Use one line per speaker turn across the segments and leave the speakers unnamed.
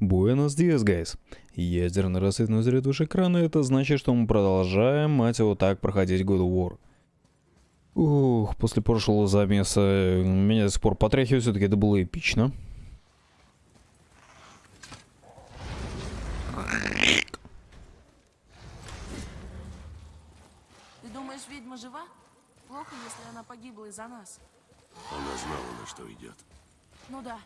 Буэнос Диас, гайс. Ядерный рассвет на заряд выше экрана, это значит, что мы продолжаем, мать его, так проходить God of War. Ух, после прошлого замеса меня до сих пор потряхивает, все-таки это было эпично.
Ты думаешь, ведьма жива? Плохо, если она погибла из-за нас.
Она знала, на что идет.
Ну да.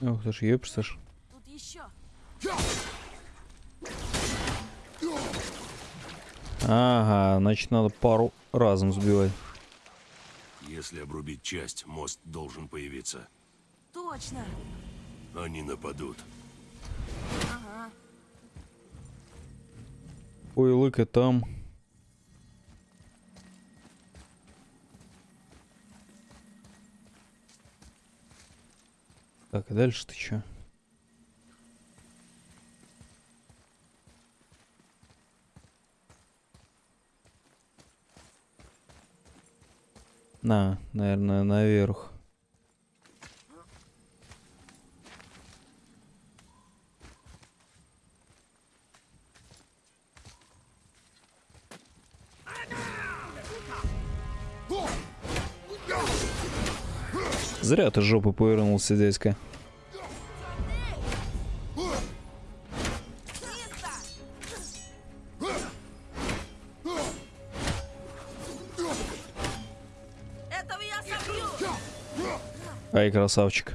Ох ты ж, ёпсташ.
Тут еще.
Ага, значит надо пару разом сбивать.
Если обрубить часть, мост должен появиться.
Точно.
Они нападут.
Ага.
Ой, лыка там. Так, а дальше ты чё? На, наверное, наверх. Зря ты жопу повернулся, дядька. Ай, красавчик.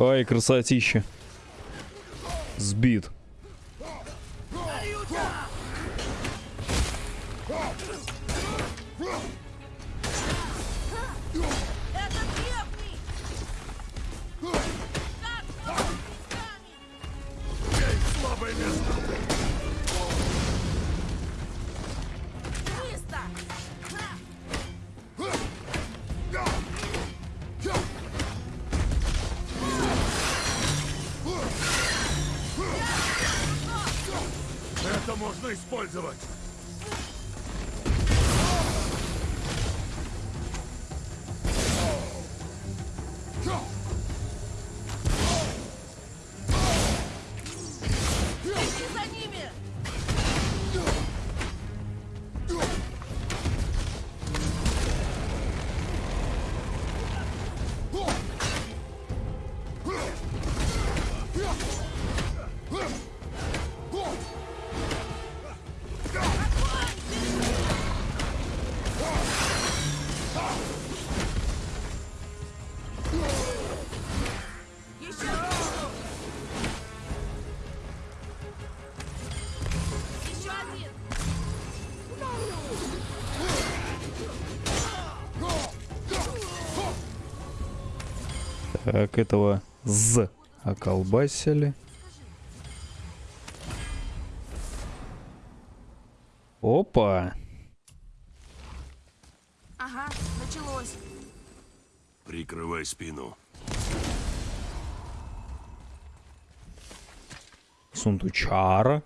Ай, красотища. Сбит.
Использовать!
Так, этого з околбасили. Опа!
Ага, началось.
Прикрывай спину.
Сундучара.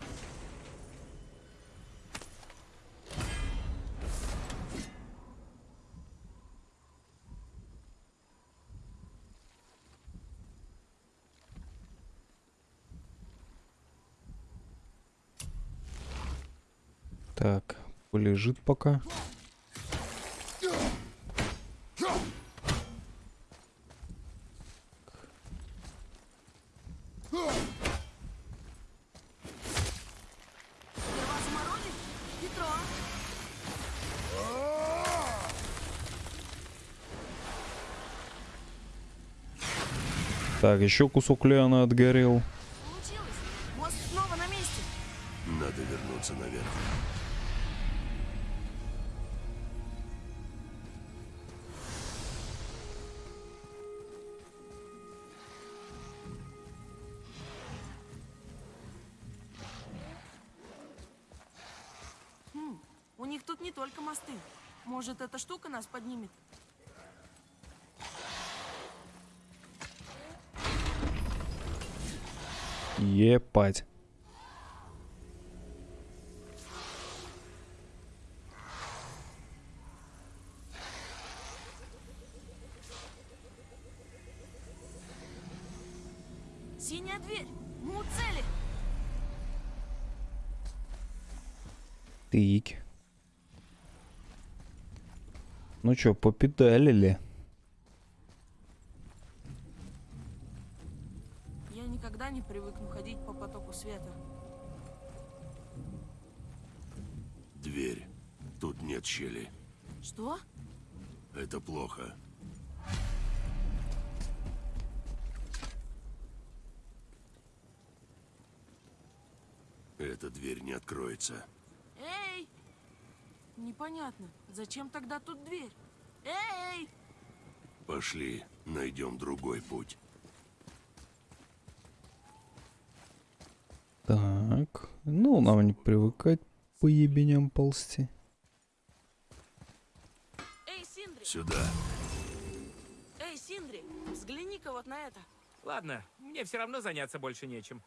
Так, полежит пока. Так, еще кусок Леона отгорел.
Штука нас поднимет?
Епать.
Синяя дверь! Мы у цели!
Тык. Ну чё, попедалили?
Я никогда не привыкну ходить по потоку света.
Дверь. Тут нет щели.
Что?
Это плохо. Эта дверь не откроется.
Непонятно. Зачем тогда тут дверь? Эй!
Пошли, найдем другой путь.
Так. Ну, нам не привыкать по ебеням ползти.
Эй, Синдри!
Сюда.
Эй, Синдри! Взгляни-ка вот на это.
Ладно, мне все равно заняться больше нечем.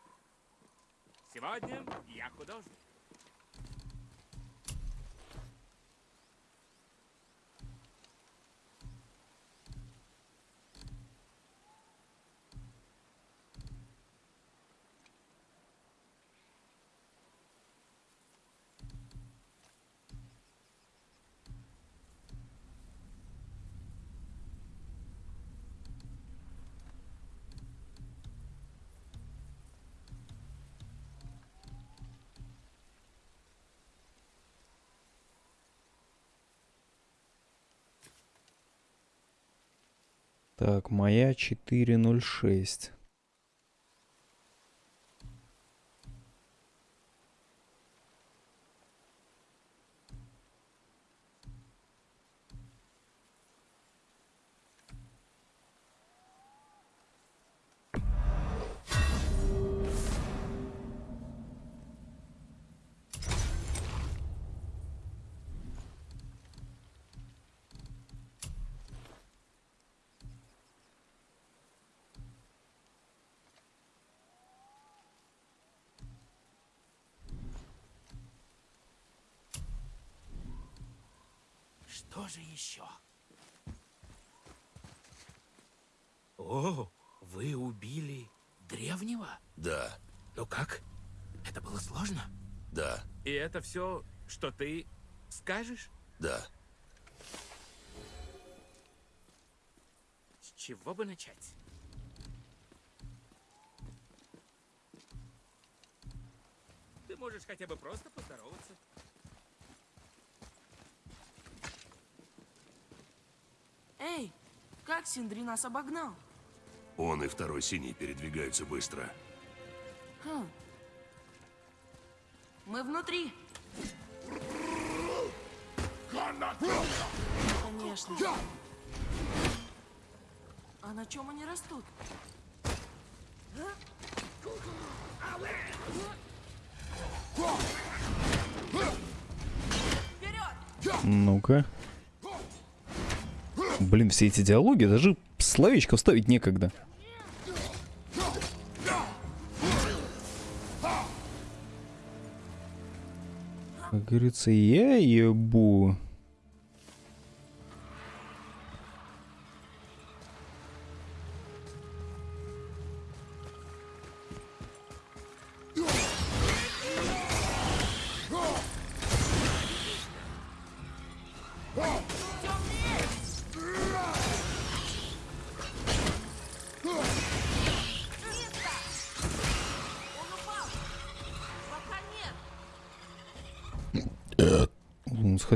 Сегодня я художник.
Так, моя 406.
Что же еще? О, вы убили древнего?
Да,
Ну как? Это было сложно?
да,
И это все, что ты скажешь?
да.
С чего бы начать? Ты можешь хотя бы просто поздороваться.
Эй! Как Синдри нас обогнал?
Он и второй синий передвигаются быстро.
Хм. Мы внутри. Конечно. А на чем они растут? Вперед!
Ну-ка. Блин, все эти диалоги, даже словечко вставить некогда. Как говорится, я ебу.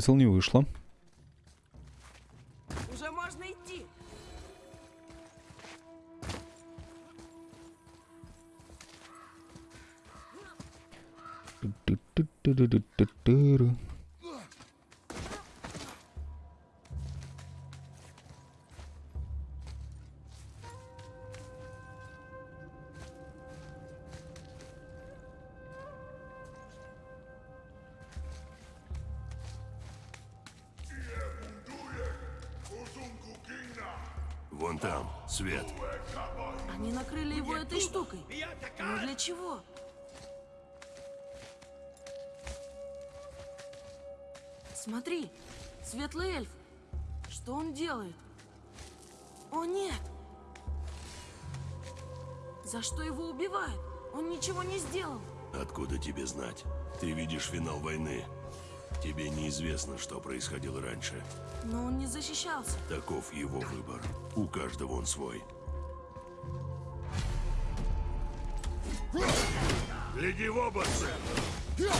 М, Схотел, не вышло.
Уже можно идти!
Ту-ту-ту-ту-ту-ту-ту.
Вон
светлый эльф. Что он делает? О, нет! За что его убивают? Он ничего не сделал.
Откуда тебе знать? Ты видишь финал войны. Тебе неизвестно, что происходило раньше.
Но он не защищался.
Таков его выбор. У каждого он свой. Гляди в оба, Сэм!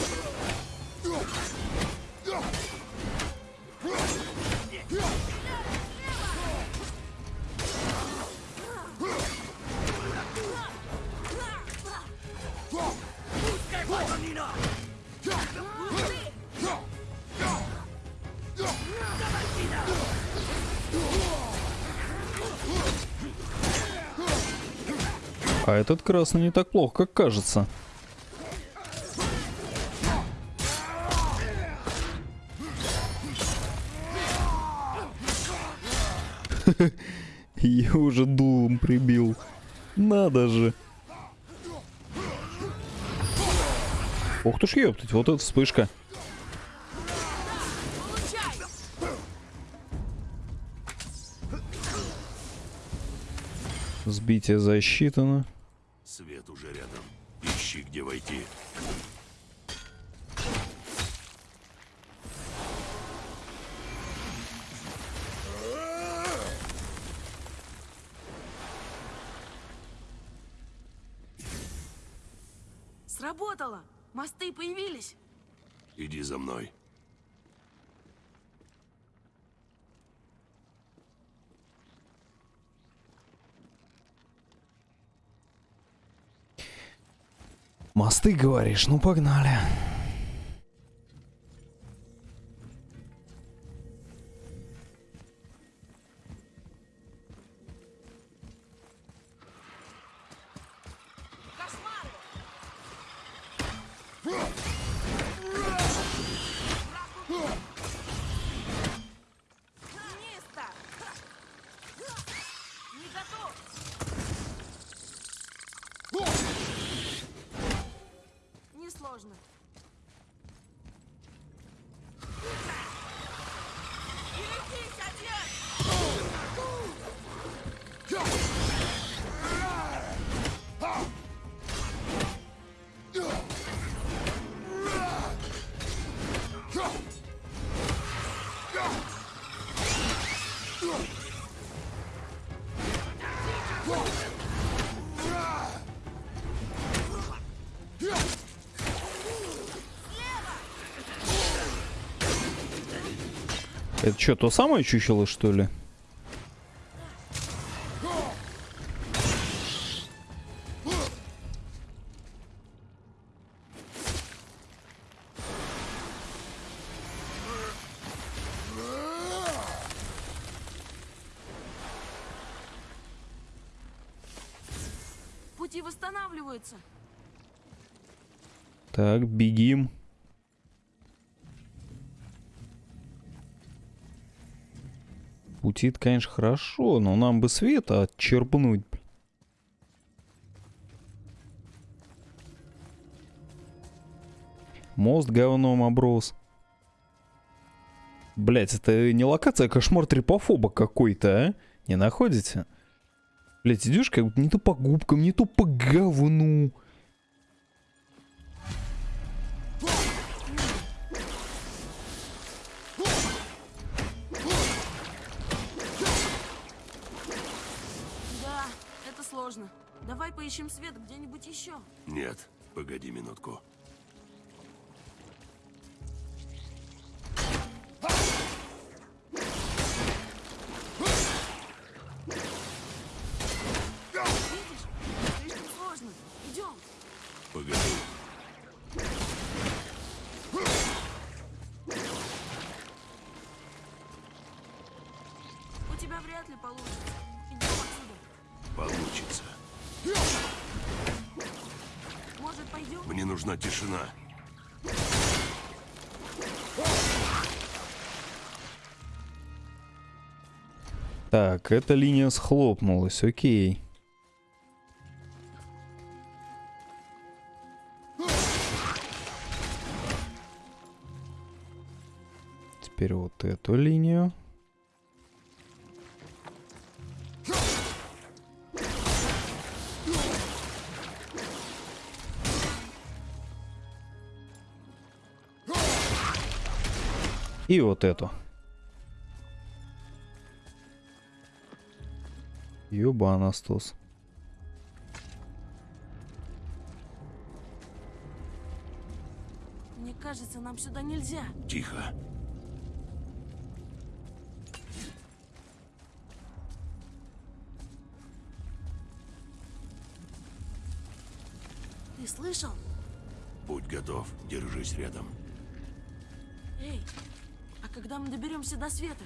А этот красный не так плохо, как кажется. Я уже дулом прибил. Надо же. Ух ты ж ёптать, вот эта вспышка. Сбитие засчитано.
Свет уже рядом. Ищи, где войти.
Сработало! Мосты появились!
Иди за мной.
Мосты, говоришь? Ну, погнали.
Кошмары!
Это что, то самое чучело, что ли? Путит, конечно, хорошо, но нам бы света отчерпнуть. Мост говном оброс. Блять, это не локация, а кошмар трипофоба какой-то, а? Не находите? Блять, идешь как будто не то по губкам, не то по говну.
Сложно. Давай поищем свет где-нибудь еще.
Нет, погоди минутку. Нужна тишина.
Так, эта линия схлопнулась, окей. Теперь вот эту линию. И вот эту. Ёбанастус.
Мне кажется, нам сюда нельзя.
Тихо.
Ты слышал?
Будь готов, держись рядом.
Эй, а когда мы доберемся до света,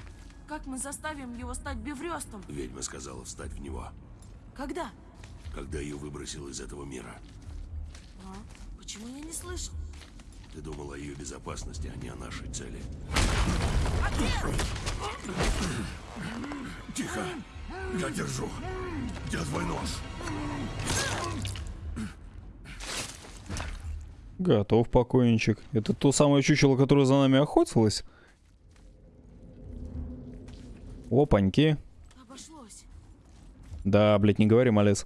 как мы заставим его стать беврестом?
Ведьма сказала встать в него,
Когда?
когда ее выбросил из этого мира.
А? Почему я не слышал?
Ты думал о ее безопасности, а не о нашей цели. Тихо! Я держу! Где твой нож?
Готов, покойничек. Это то самое чучело, которое за нами охотилось? Опаньки.
Обошлось.
Да, блядь, не говори, малец.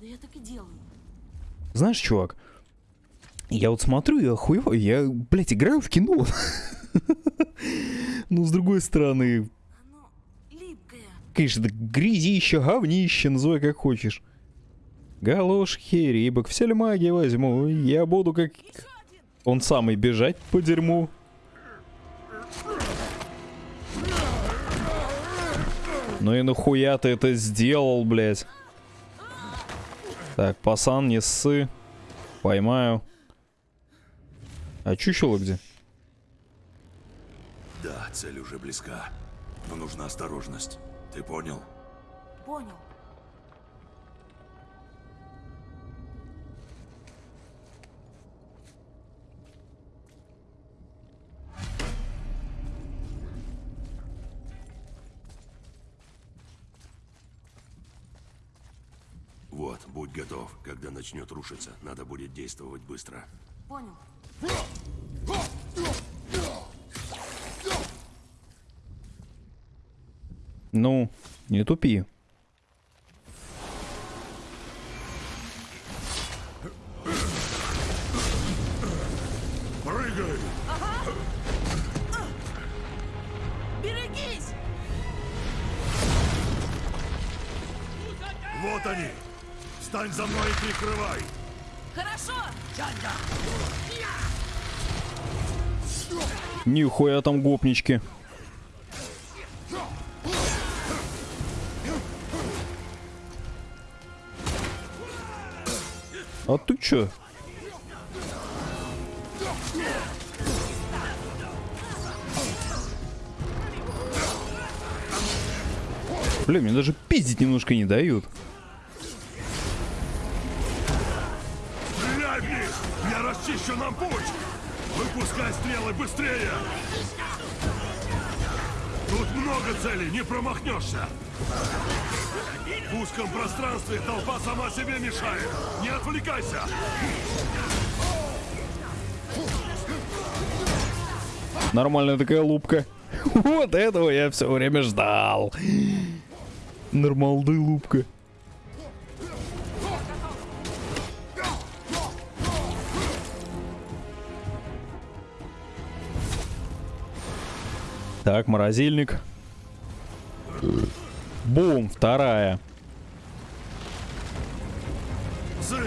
Да я так и делаю.
Знаешь, чувак, я вот смотрю и охуеваю, я, блядь, играю в кино. Ну, с другой стороны,
Оно липкое.
конечно, грязище, говнище, называй как хочешь. Галошки, рибок, все ли маги возьму, я буду как он самый бежать по дерьму. Ну и нахуя ты это сделал, блядь? Так, пасан, не ссы. Поймаю. А чучело где?
Да, цель уже близка. Но нужна осторожность. Ты понял?
Понял.
Вот, будь готов. Когда начнет рушиться, надо будет действовать быстро.
Понял.
Ну, не тупи.
Прыгай!
Берегись!
Вот они! Встань за мной и прикрывай!
Хорошо!
Нихуя там гопнички. А ты чё? Бля, мне даже пиздить немножко не дают.
Расчищу нам путь! Выпускай стрелы быстрее! Тут много целей, не промахнешься! В узком пространстве толпа сама себе мешает! Не отвлекайся!
Нормальная такая лупка. Вот этого я все время ждал. Нормалды лупка. Так, морозильник. Бум, вторая.
Сын!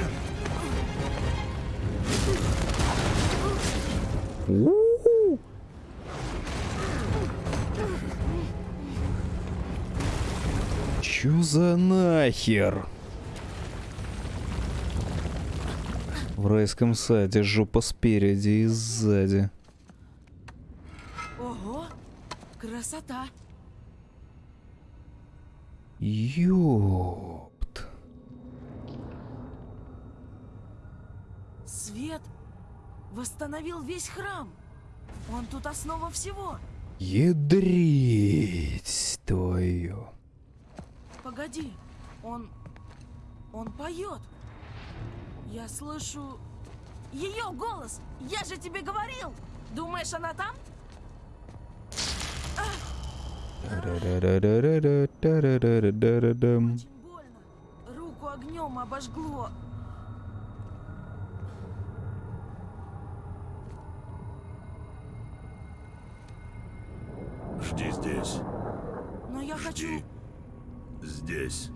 У-у-у. Чё за нахер? В райском саде жопа спереди и сзади.
Красота.
Ёпт.
Свет восстановил весь храм. Он тут основа всего.
Ядрить твою.
Погоди, он... он поет. Я слышу ее голос. Я же тебе говорил. Думаешь, она там?
Руку огнем обожгло.
Жди здесь.
Но я
Жди. хочу... Здесь.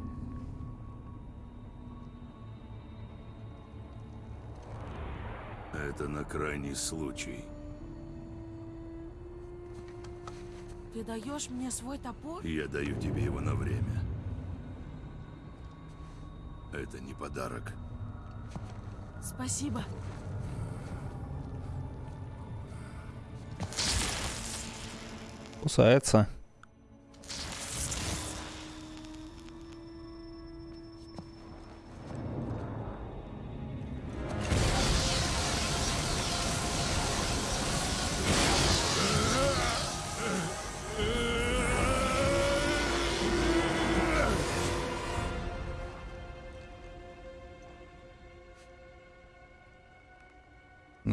Это на крайний случай.
Ты даешь мне свой топор?
Я даю тебе его на время. Это не подарок.
Спасибо.
Кусается.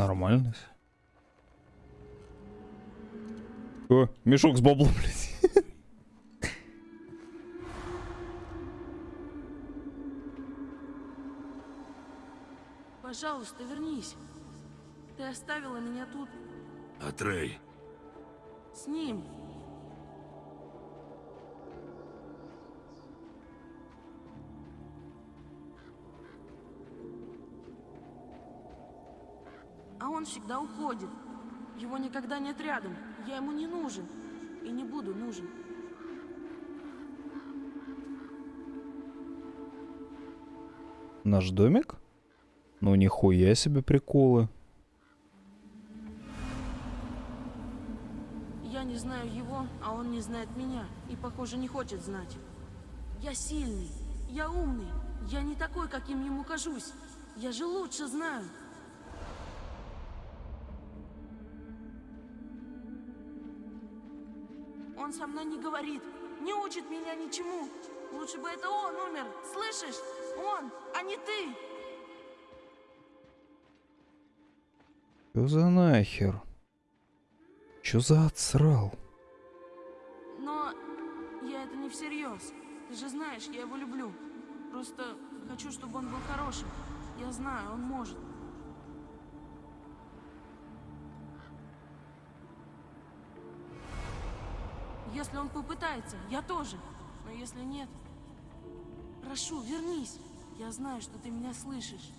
Нормально. всё. О, мешок с баблом, блядь.
Пожалуйста, вернись. Ты оставила меня тут
Атрей,
с ним. Он всегда уходит. Его никогда нет рядом. Я ему не нужен. И не буду нужен.
Наш домик? Ну нихуя себе приколы.
Я не знаю его, а он не знает меня. И, похоже, не хочет знать. Я сильный. Я умный. Я не такой, каким ему кажусь. Я же лучше знаю. Он со мной не говорит, не учит меня ничему. Лучше бы это он умер, слышишь? Он, а не ты.
Чё за нахер? Чё за отсрал?
Но я это не всерьез. Ты же знаешь, я его люблю. Просто хочу, чтобы он был хорошим. Я знаю, он может. Если он попытается, я тоже. Но если нет... Прошу, вернись. Я знаю, что ты меня слышишь.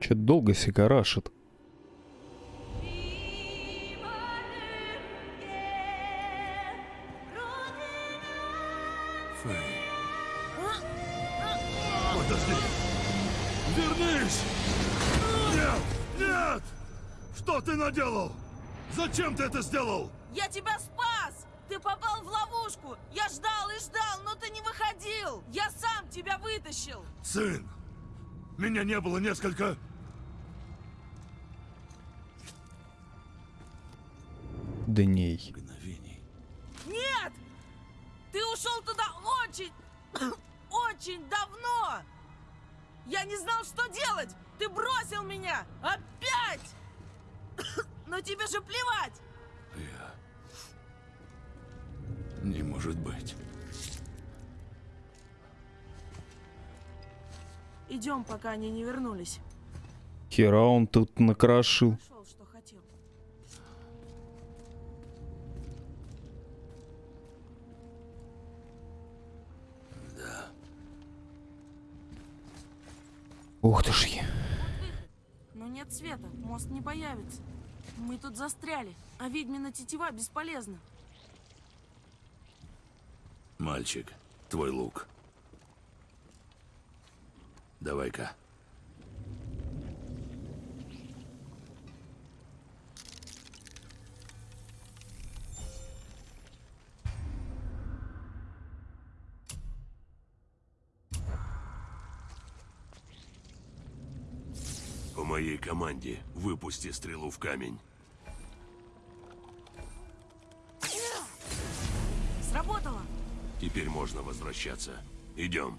Чё долго сигарашит?
Ты это сделал?
Я тебя спас! Ты попал в ловушку! Я ждал и ждал, но ты не выходил! Я сам тебя вытащил!
Сын! Меня не было несколько...
Дней.
мгновений.
Нет! Ты ушел туда очень, очень давно! Я не знал, что делать! Ты бросил меня! Опять! Но тебе же плевать!
Не может быть.
Идем, пока они не вернулись.
Хера он тут накрошил.
Хотел.
Ух ты ж. е-
Но нет света, мост не появится. Мы тут застряли, а ведьмина тетива бесполезна
мальчик. Твой лук. Давай-ка. По моей команде выпусти стрелу в камень. Теперь можно возвращаться. Идем.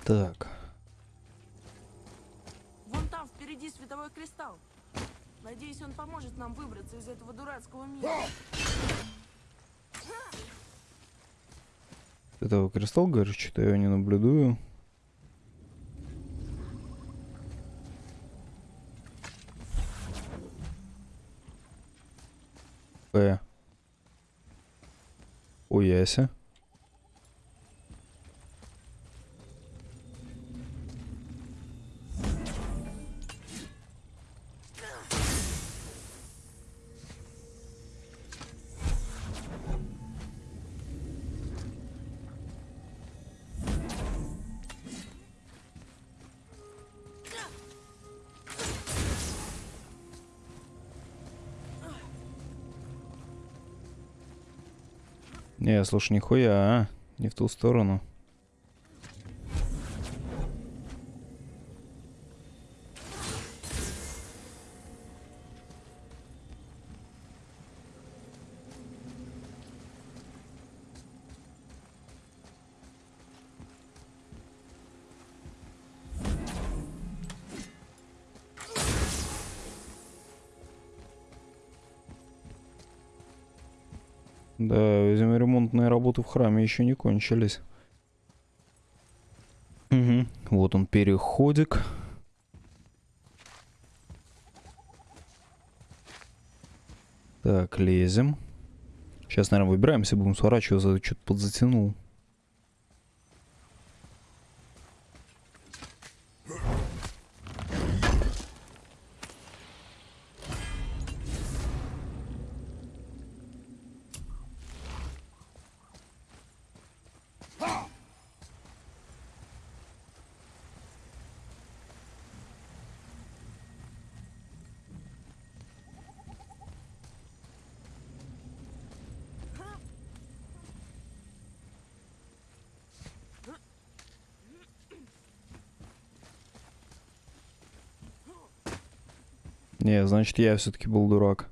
Так.
Вон там впереди световой кристалл. Надеюсь, он поможет нам выбраться из этого дурацкого мира.
Этого кристалл, говоришь, что я его не наблюдаю. П. Уяся. Не, слушай, нихуя, а? Не в ту сторону. В храме еще не кончились. Угу. Вот он, переходик. Так, лезем. Сейчас, наверное, выбираемся, будем сворачиваться, что-то подзатянул. Не, значит, я все-таки был дурак.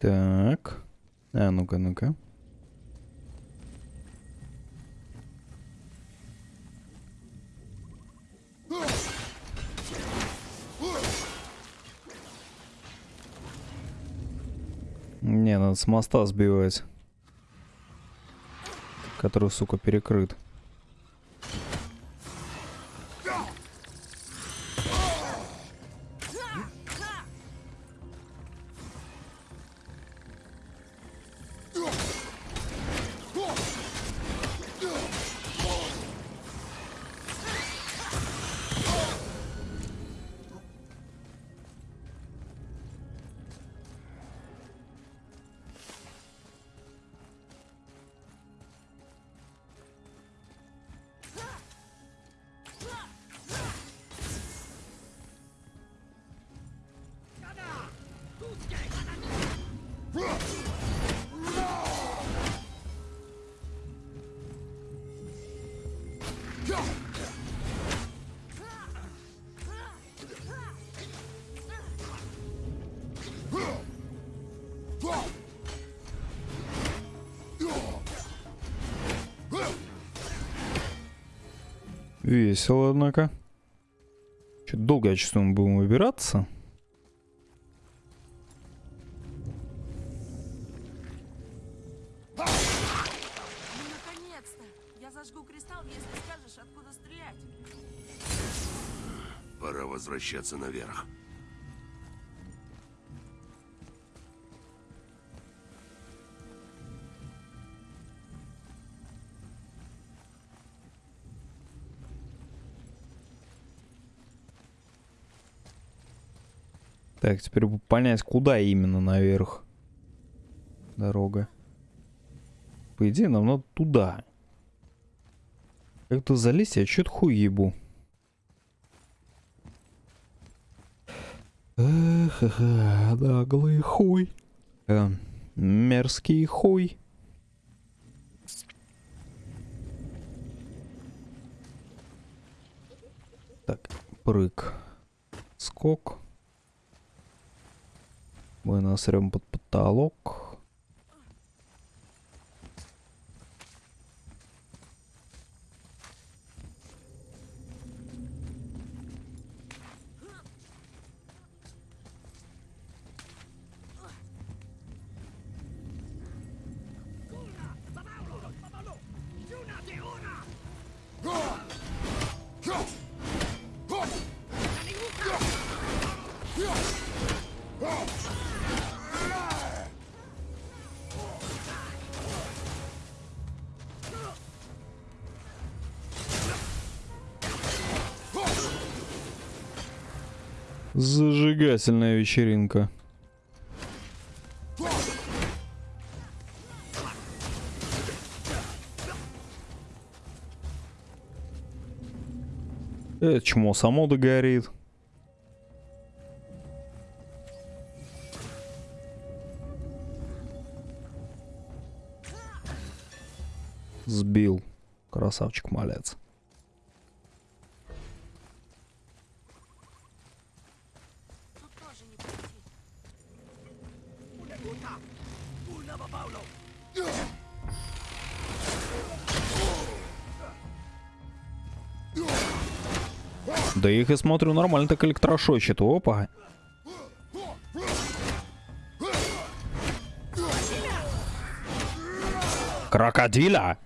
Так. А, ну-ка, ну-ка. Не, надо с моста сбивать. Который, сука, перекрыт. Весело, однако. Чуть долго, я чувствую, мы будем выбираться.
Пора возвращаться наверх.
Так, теперь бы понять, куда именно наверх дорога. По идее, нам надо туда. Как-то залезть, я чё-то хуй ебу. Эх, наглый хуй. Э, мерзкий хуй. Так, прыг. Скок. Мы насрем под потолок. Зажигательная вечеринка. Это чмо само догорит. Сбил. Красавчик малец. Да их, я смотрю, нормально так электрошочит. Опа. Крокодила!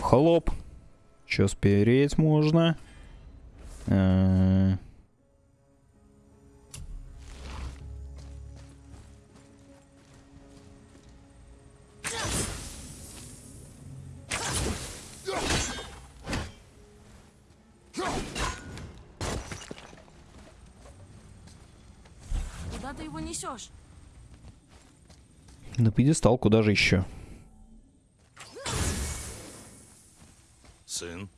Хлоп. Че спереть можно? Э, пьедестал, куда же еще?
Сын,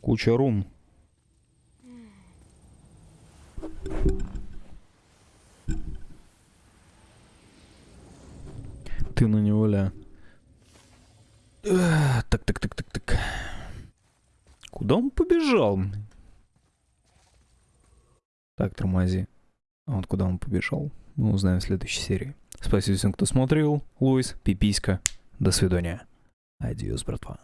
Куча рун. Ты на него ля. Так, так, так, так, так. Куда он побежал? Так, тормози. А вот куда он побежал? Мы узнаем в следующей серии. Спасибо всем, кто смотрел. Луис, пиписька. До свидания. Адиос, братва.